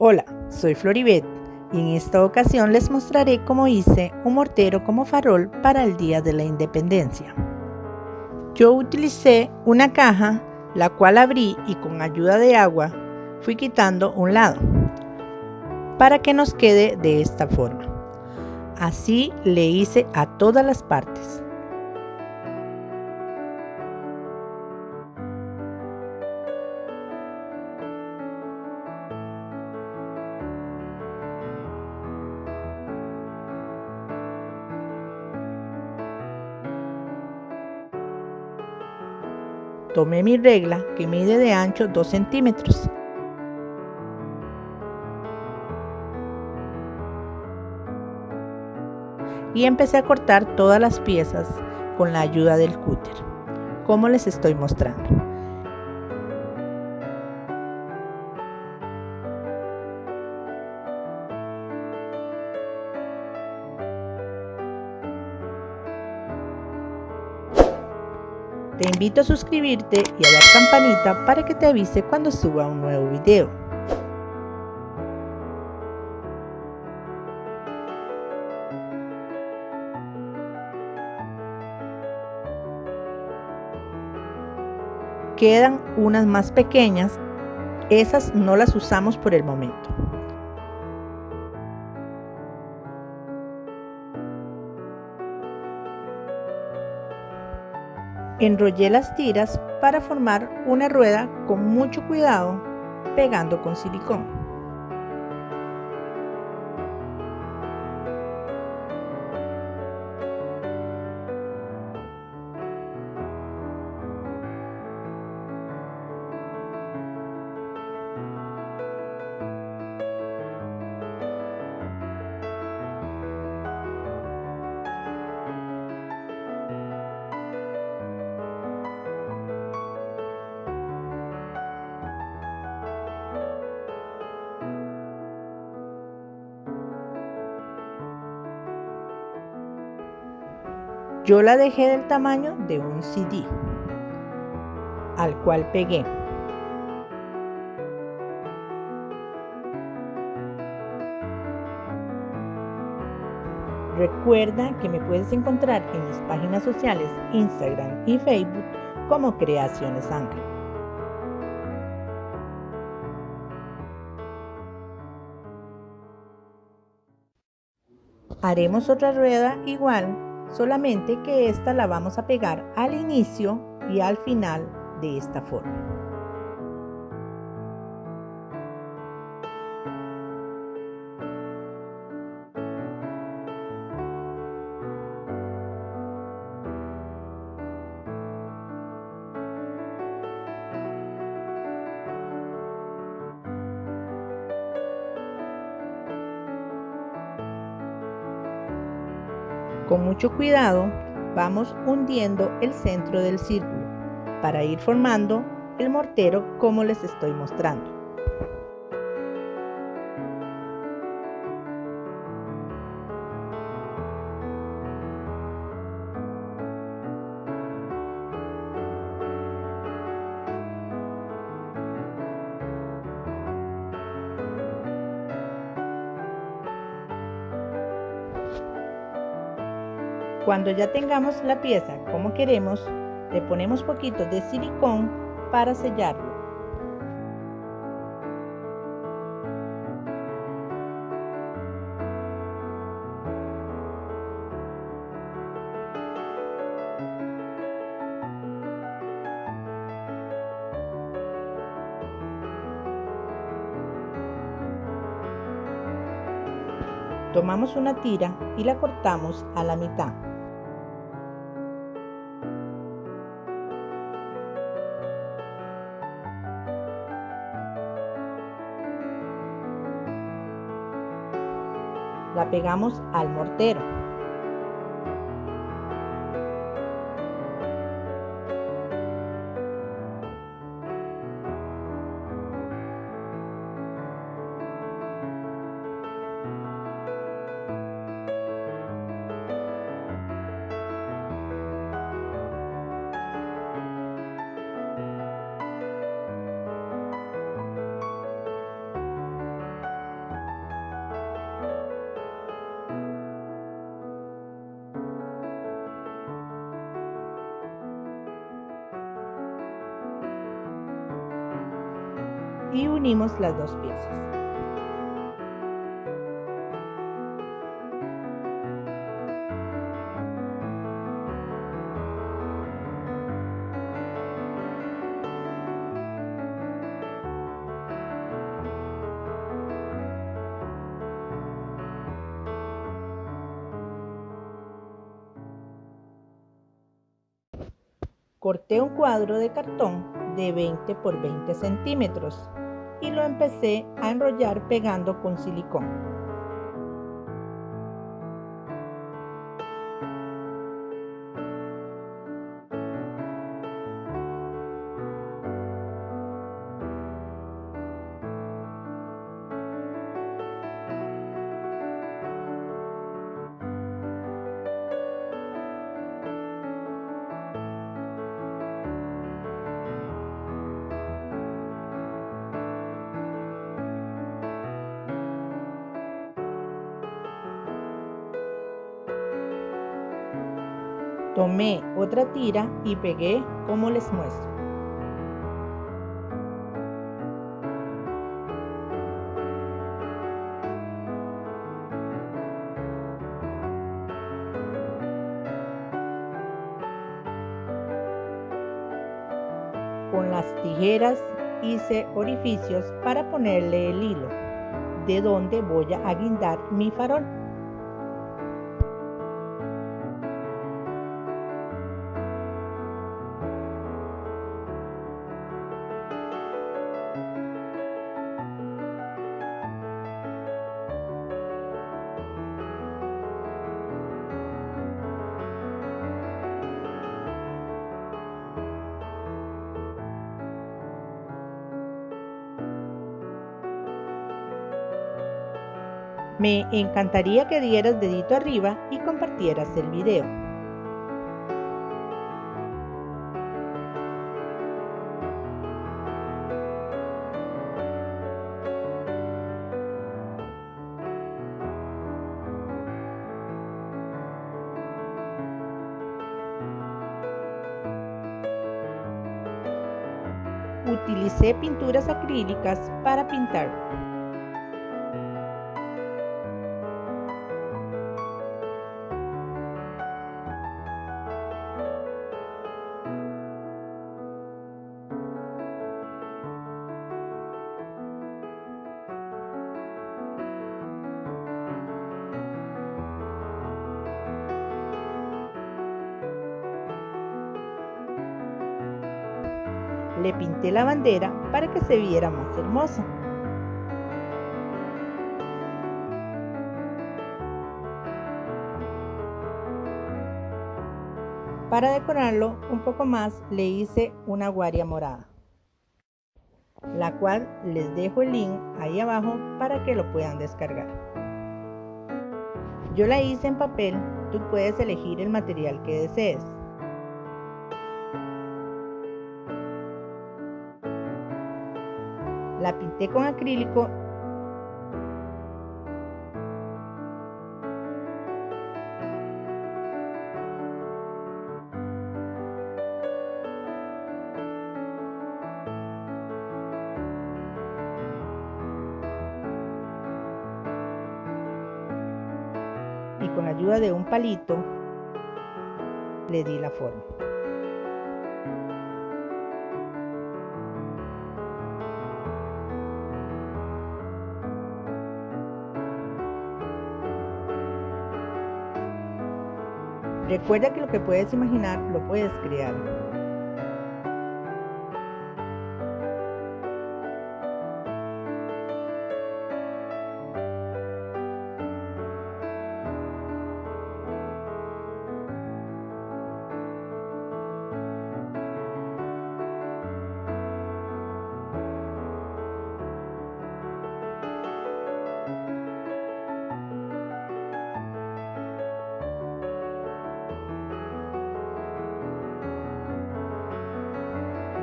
Hola, soy Floribet y en esta ocasión les mostraré cómo hice un mortero como farol para el Día de la Independencia. Yo utilicé una caja, la cual abrí y con ayuda de agua fui quitando un lado para que nos quede de esta forma. Así le hice a todas las partes. Tomé mi regla que mide de ancho 2 centímetros. Y empecé a cortar todas las piezas con la ayuda del cúter, como les estoy mostrando. Te invito a suscribirte y a dar campanita para que te avise cuando suba un nuevo video. Quedan unas más pequeñas, esas no las usamos por el momento. Enrollé las tiras para formar una rueda con mucho cuidado pegando con silicón. Yo la dejé del tamaño de un CD, al cual pegué. Recuerda que me puedes encontrar en mis páginas sociales Instagram y Facebook como Creaciones Ángel. Haremos otra rueda igual solamente que esta la vamos a pegar al inicio y al final de esta forma. Con mucho cuidado vamos hundiendo el centro del círculo para ir formando el mortero como les estoy mostrando. Cuando ya tengamos la pieza como queremos, le ponemos poquito de silicón para sellarlo. Tomamos una tira y la cortamos a la mitad. La pegamos al mortero. Y unimos las dos piezas. Corté un cuadro de cartón de 20 por 20 centímetros y lo empecé a enrollar pegando con silicón. Tomé otra tira y pegué como les muestro. Con las tijeras hice orificios para ponerle el hilo, de donde voy a guindar mi farol. Me encantaría que dieras dedito arriba y compartieras el video. Utilicé pinturas acrílicas para pintar. Le pinté la bandera para que se viera más hermosa. Para decorarlo un poco más le hice una guaria morada, la cual les dejo el link ahí abajo para que lo puedan descargar. Yo la hice en papel, tú puedes elegir el material que desees. La pinté con acrílico y con ayuda de un palito le di la forma. Recuerda que lo que puedes imaginar lo puedes crear.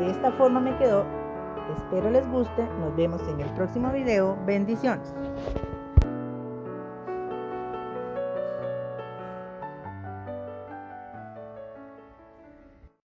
De esta forma me quedó. Espero les guste. Nos vemos en el próximo video. Bendiciones.